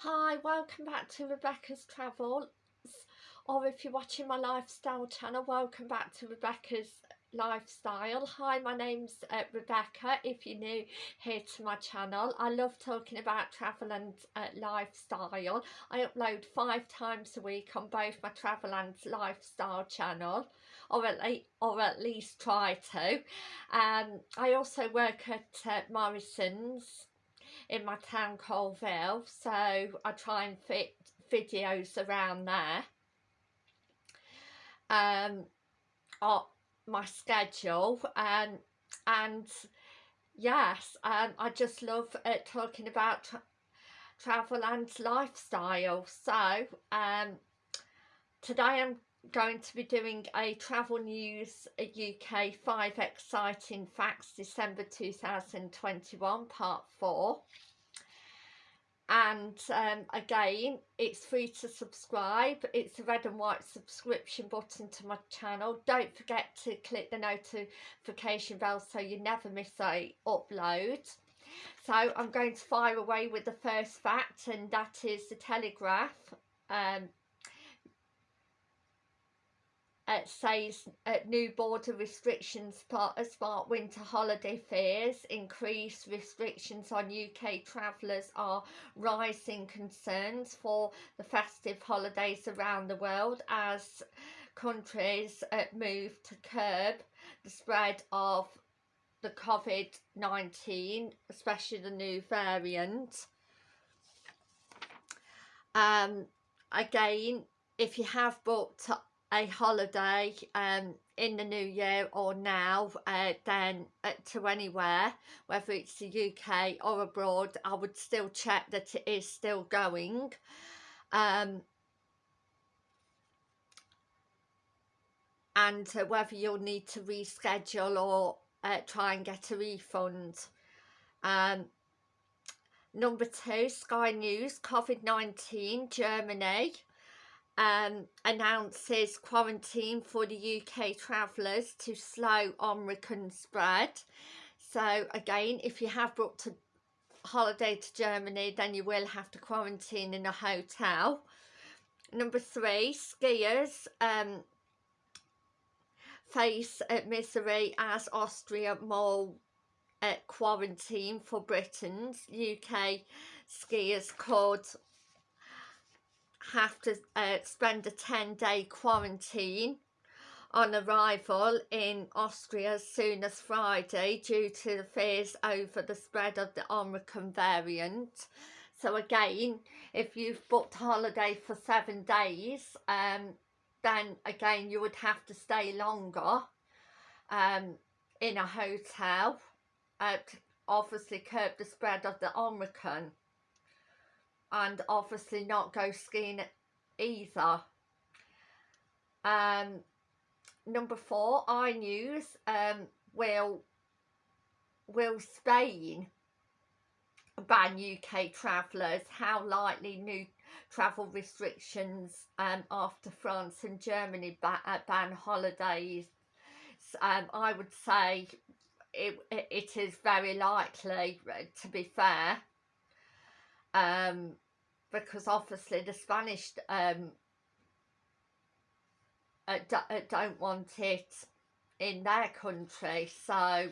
Hi, welcome back to Rebecca's Travels or if you're watching my lifestyle channel, welcome back to Rebecca's Lifestyle. Hi, my name's uh, Rebecca, if you're new here to my channel. I love talking about travel and uh, lifestyle. I upload five times a week on both my travel and lifestyle channel or at, least, or at least try to. Um, I also work at uh, Morrison's in my town Coalville so I try and fit videos around there. Um on my schedule um, and yes um, I just love uh, talking about tra travel and lifestyle. So um today I'm going to be doing a travel news UK 5 exciting facts December 2021 part 4 and um, again it's free to subscribe. It's a red and white subscription button to my channel. Don't forget to click the notification bell so you never miss a upload. So I'm going to fire away with the first fact and that is the Telegraph um, it says uh, new border restrictions spark winter holiday fears increased restrictions on UK travellers are rising concerns for the festive holidays around the world as countries uh, move to curb the spread of the COVID-19 especially the new variant. Um again if you have booked a holiday um, in the new year or now uh, then uh, to anywhere whether it's the UK or abroad I would still check that it is still going. Um, and uh, whether you'll need to reschedule or uh, try and get a refund. Um, number two Sky News COVID-19 Germany um, announces quarantine for the UK travellers to slow Omicron spread. So again, if you have booked a holiday to Germany, then you will have to quarantine in a hotel. Number three, skiers um, face misery as Austria more quarantine for Britain's UK skiers could have to uh, spend a 10 day quarantine on arrival in Austria as soon as Friday due to the fears over the spread of the Omicron variant. So again, if you've booked holiday for seven days, um, then again you would have to stay longer um, in a hotel uh, to obviously curb the spread of the Omicron and obviously not go skiing either. Um, number four, iNews um, will will Spain ban UK travellers? How likely new travel restrictions um, after France and Germany ban, uh, ban holidays? Um, I would say it, it is very likely, uh, to be fair um, because obviously the Spanish um, uh, uh, don't want it in their country. So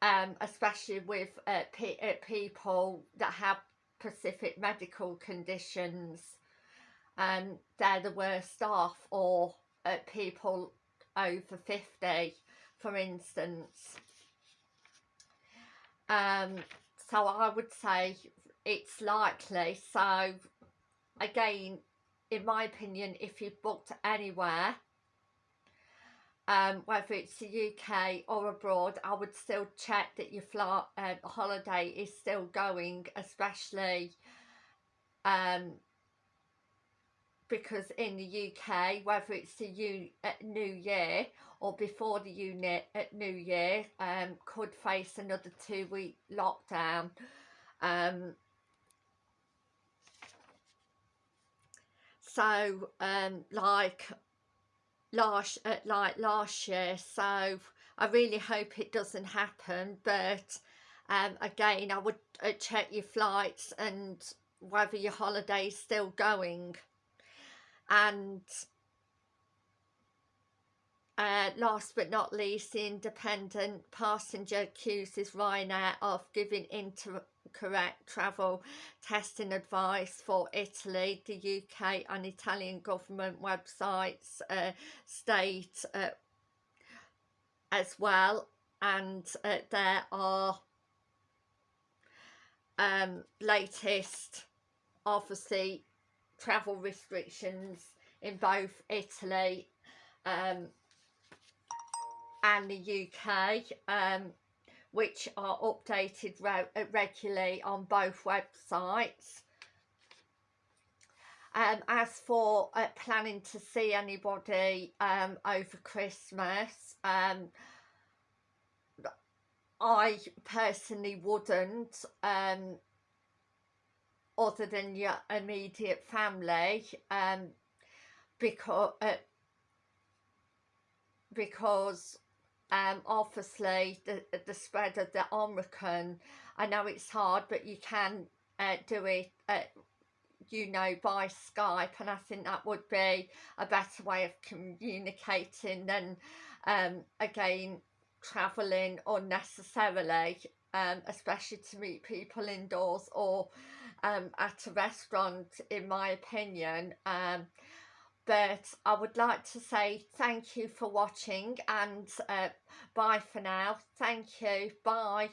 um, especially with uh, pe uh, people that have specific medical conditions um, they're the worst off or uh, people over 50 for instance um, so I would say it's likely so again in my opinion if you've booked anywhere um, whether it's the UK or abroad I would still check that your flight uh, holiday is still going especially um, because in the UK whether it's the U uh, New Year or before the unit at New Year um, could face another two week lockdown. Um, so um, like last uh, like last year so I really hope it doesn't happen but um, again I would uh, check your flights and whether your holiday is still going and uh, last but not least, the independent passenger accuses Ryanair of giving incorrect travel testing advice for Italy. The UK and Italian government websites uh, state uh, as well, and uh, there are um, latest, obviously, travel restrictions in both Italy um, and the UK um, which are updated re regularly on both websites. Um, as for uh, planning to see anybody um, over Christmas, um, I personally wouldn't, um, other than your immediate family, um, because uh, because um, obviously the, the spread of the Omicron, I know it's hard, but you can uh, do it, uh, you know, by Skype, and I think that would be a better way of communicating than, um, again, travelling unnecessarily, um, especially to meet people indoors or um, at a restaurant, in my opinion. Um, but I would like to say thank you for watching and uh, bye for now. Thank you. Bye.